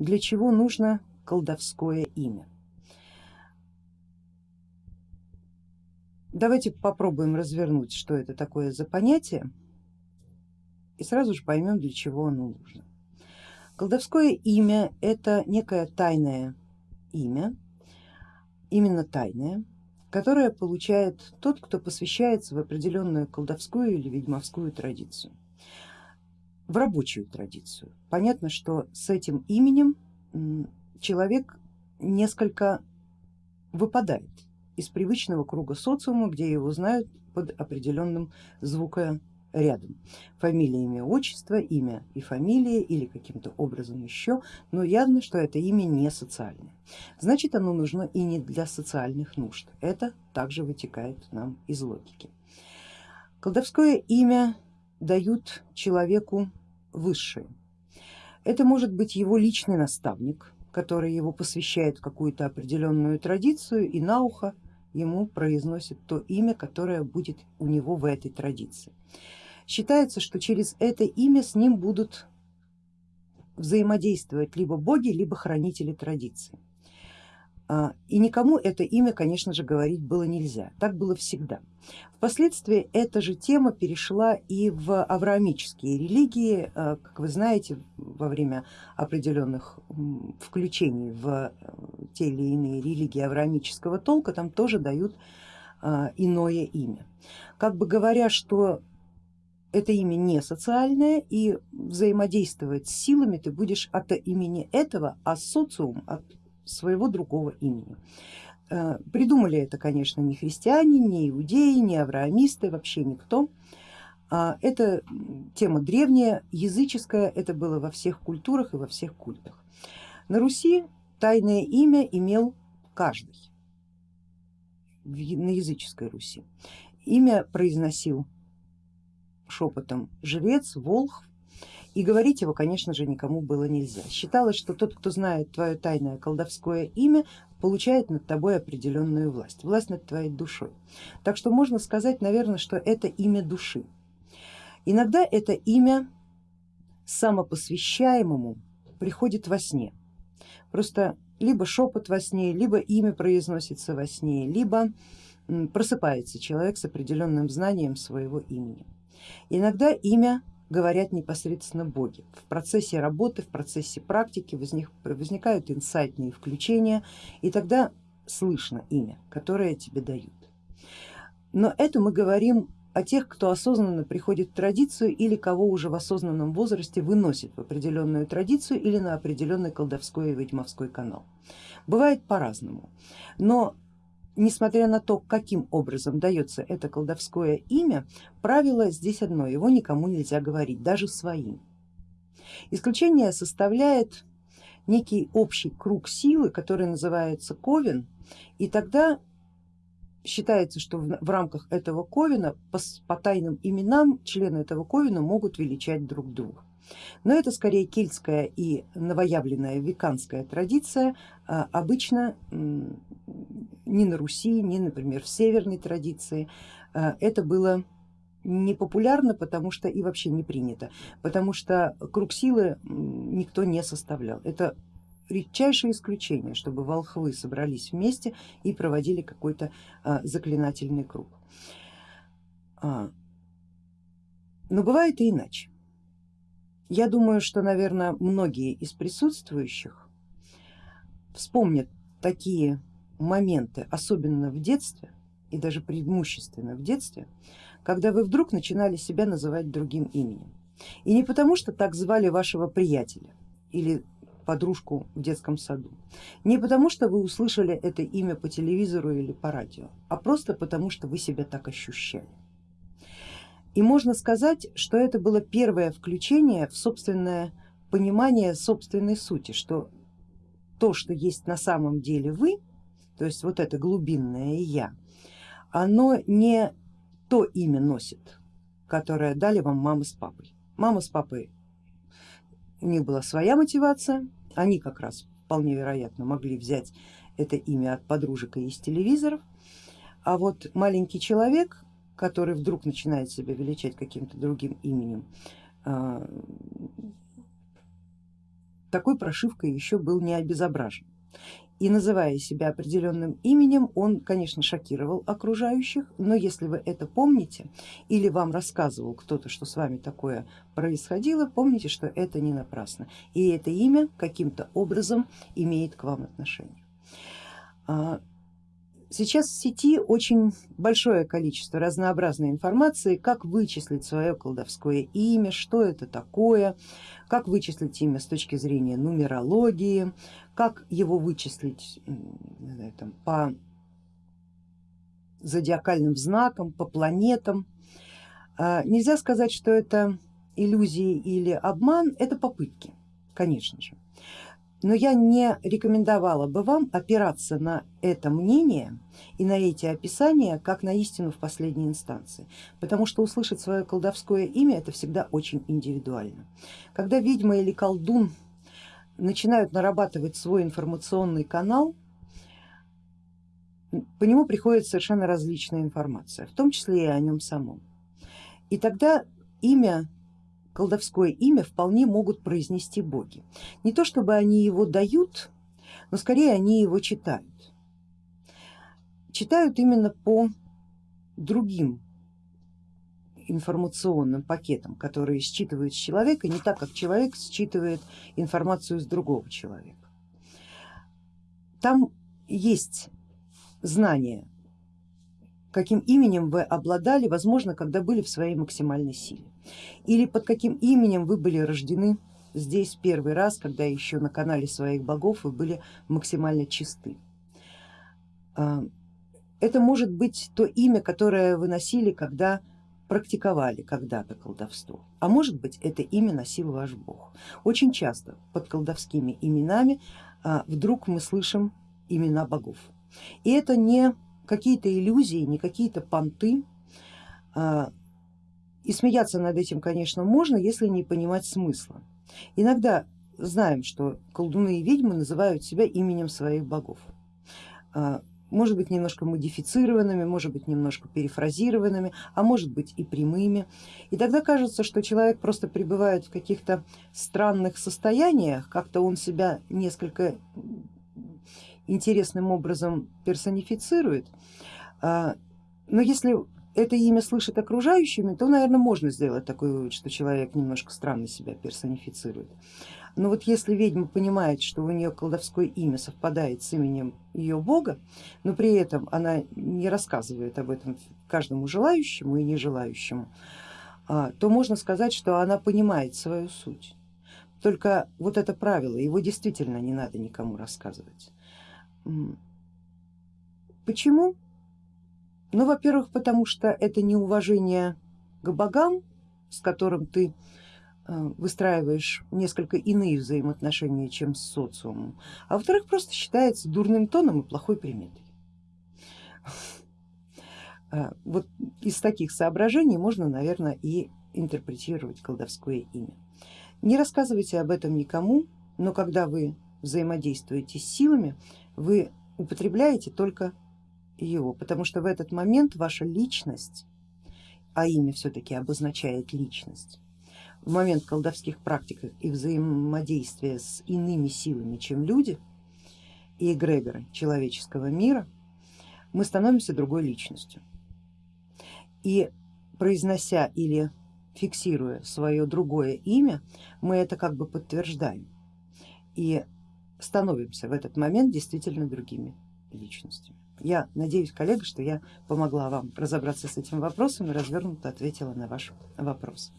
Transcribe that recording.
для чего нужно колдовское имя. Давайте попробуем развернуть, что это такое за понятие и сразу же поймем, для чего оно нужно. Колдовское имя это некое тайное имя, именно тайное, которое получает тот, кто посвящается в определенную колдовскую или ведьмовскую традицию, в рабочую традицию. Понятно, что с этим именем человек несколько выпадает из привычного круга социума, где его знают под определенным звукорядом. Фамилия, имя, отчество, имя и фамилия или каким-то образом еще, но явно, что это имя не социальное. Значит оно нужно и не для социальных нужд. Это также вытекает нам из логики. Колдовское имя дают человеку высшее. Это может быть его личный наставник, который его посвящает в какую-то определенную традицию и на ухо ему произносит то имя, которое будет у него в этой традиции. Считается, что через это имя с ним будут взаимодействовать либо боги, либо хранители традиции. А, и никому это имя, конечно же, говорить было нельзя, так было всегда. Впоследствии эта же тема перешла и в авраамические религии, а, как вы знаете, во время определенных включений в э, те или иные религии авраамического толка там тоже дают а, иное имя. Как бы говоря, что это имя не социальное и взаимодействовать с силами ты будешь от имени этого, а социум от своего другого имени. Э, придумали это, конечно, не христиане, не иудеи, не авраамисты, вообще никто. А, это тема древняя, языческая, это было во всех культурах и во всех культах. На Руси тайное имя имел каждый на языческой Руси. Имя произносил шепотом жрец, волх, и говорить его, конечно же, никому было нельзя. Считалось, что тот, кто знает твое тайное колдовское имя, получает над тобой определенную власть, власть над твоей душой. Так что можно сказать, наверное, что это имя души. Иногда это имя самопосвящаемому приходит во сне. Просто либо шепот во сне, либо имя произносится во сне, либо просыпается человек с определенным знанием своего имени. Иногда имя говорят непосредственно боги. В процессе работы, в процессе практики возник, возникают инсайтные включения и тогда слышно имя, которое тебе дают. Но это мы говорим о тех, кто осознанно приходит в традицию или кого уже в осознанном возрасте выносит в определенную традицию или на определенный колдовской и ведьмовской канал. Бывает по-разному, но несмотря на то, каким образом дается это колдовское имя, правило здесь одно, его никому нельзя говорить, даже своим. Исключение составляет некий общий круг силы, который называется ковен, и тогда считается, что в, рамках этого ковена по, по тайным именам члены этого ковена могут величать друг друга. Но это скорее кельтская и новоявленная веканская традиция, а, обычно ни на Руси, ни, например, в северной традиции а, это было не популярно, потому что и вообще не принято, потому что круг силы никто не составлял. Это редчайшее исключение, чтобы волхвы собрались вместе и проводили какой-то а, заклинательный круг. Но бывает и иначе. Я думаю, что, наверное, многие из присутствующих вспомнят такие моменты, особенно в детстве и даже преимущественно в детстве, когда вы вдруг начинали себя называть другим именем. И не потому, что так звали вашего приятеля или подружку в детском саду, не потому, что вы услышали это имя по телевизору или по радио, а просто потому, что вы себя так ощущали. И можно сказать, что это было первое включение в собственное понимание собственной сути, что то, что есть на самом деле вы, то есть вот это глубинное я, оно не то имя носит, которое дали вам мама с папой. Мама с папой, у них была своя мотивация, они как раз вполне вероятно могли взять это имя от подружек и из телевизоров, а вот маленький человек который вдруг начинает себя величать каким-то другим именем, а, такой прошивкой еще был не обезображен. И называя себя определенным именем, он, конечно, шокировал окружающих, но если вы это помните или вам рассказывал кто-то, что с вами такое происходило, помните, что это не напрасно. И это имя каким-то образом имеет к вам отношение. Сейчас в сети очень большое количество разнообразной информации, как вычислить свое колдовское имя, что это такое, как вычислить имя с точки зрения нумерологии, как его вычислить знаю, там, по зодиакальным знакам, по планетам. А, нельзя сказать, что это иллюзии или обман, это попытки, конечно же но я не рекомендовала бы вам опираться на это мнение и на эти описания как на истину в последней инстанции, потому что услышать свое колдовское имя это всегда очень индивидуально. Когда ведьма или колдун начинают нарабатывать свой информационный канал, по нему приходит совершенно различная информация, в том числе и о нем самом. И тогда имя колдовское имя вполне могут произнести боги. Не то чтобы они его дают, но скорее они его читают. Читают именно по другим информационным пакетам, которые считывают с человека не так, как человек считывает информацию с другого человека. Там есть знание, каким именем вы обладали, возможно, когда были в своей максимальной силе или под каким именем вы были рождены здесь первый раз, когда еще на канале своих богов вы были максимально чисты. А, это может быть то имя, которое вы носили, когда практиковали когда-то колдовство, а может быть это имя носил ваш бог. Очень часто под колдовскими именами а, вдруг мы слышим имена богов. И это не какие-то иллюзии, не какие-то понты, а, и смеяться над этим, конечно, можно, если не понимать смысла. Иногда знаем, что колдуны и ведьмы называют себя именем своих богов. А, может быть немножко модифицированными, может быть немножко перефразированными, а может быть и прямыми. И тогда кажется, что человек просто пребывает в каких-то странных состояниях, как-то он себя несколько интересным образом персонифицирует. А, но если это имя слышит окружающими, то, наверное, можно сделать такой вывод, что человек немножко странно себя персонифицирует. Но вот если ведьма понимает, что у нее колдовское имя совпадает с именем ее бога, но при этом она не рассказывает об этом каждому желающему и нежелающему, а, то можно сказать, что она понимает свою суть. Только вот это правило, его действительно не надо никому рассказывать. Почему? Ну, во-первых, потому что это неуважение к богам, с которым ты э, выстраиваешь несколько иные взаимоотношения, чем с социумом, а во-вторых, просто считается дурным тоном и плохой приметой. Э, вот из таких соображений можно, наверное, и интерпретировать колдовское имя. Не рассказывайте об этом никому, но когда вы взаимодействуете с силами, вы употребляете только его, потому что в этот момент ваша личность, а имя все-таки обозначает личность, в момент колдовских практик и взаимодействия с иными силами, чем люди и эгрегоры человеческого мира, мы становимся другой личностью. И произнося или фиксируя свое другое имя, мы это как бы подтверждаем и становимся в этот момент действительно другими личностями. Я надеюсь, коллега, что я помогла вам разобраться с этим вопросом и развернуто ответила на ваш вопрос.